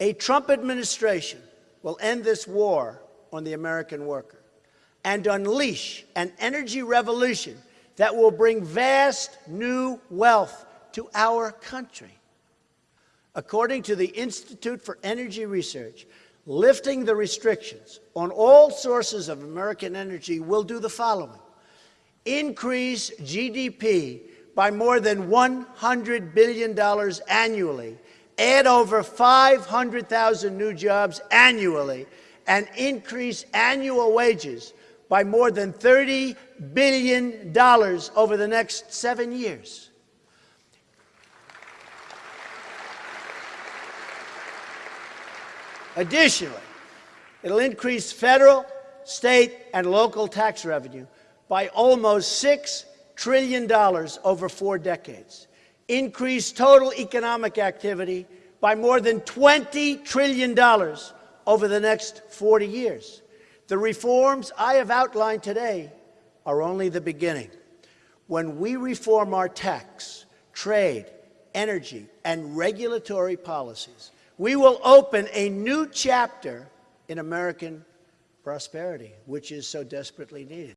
A Trump administration will end this war on the American worker and unleash an energy revolution that will bring vast new wealth to our country. According to the Institute for Energy Research, lifting the restrictions on all sources of American energy will do the following increase GDP by more than $100 billion annually, add over 500,000 new jobs annually, and increase annual wages by more than $30 billion over the next seven years. Additionally, it'll increase federal, state, and local tax revenue by almost $6 trillion over four decades, increase total economic activity by more than $20 trillion over the next 40 years. The reforms I have outlined today are only the beginning. When we reform our tax, trade, energy, and regulatory policies, we will open a new chapter in American prosperity, which is so desperately needed.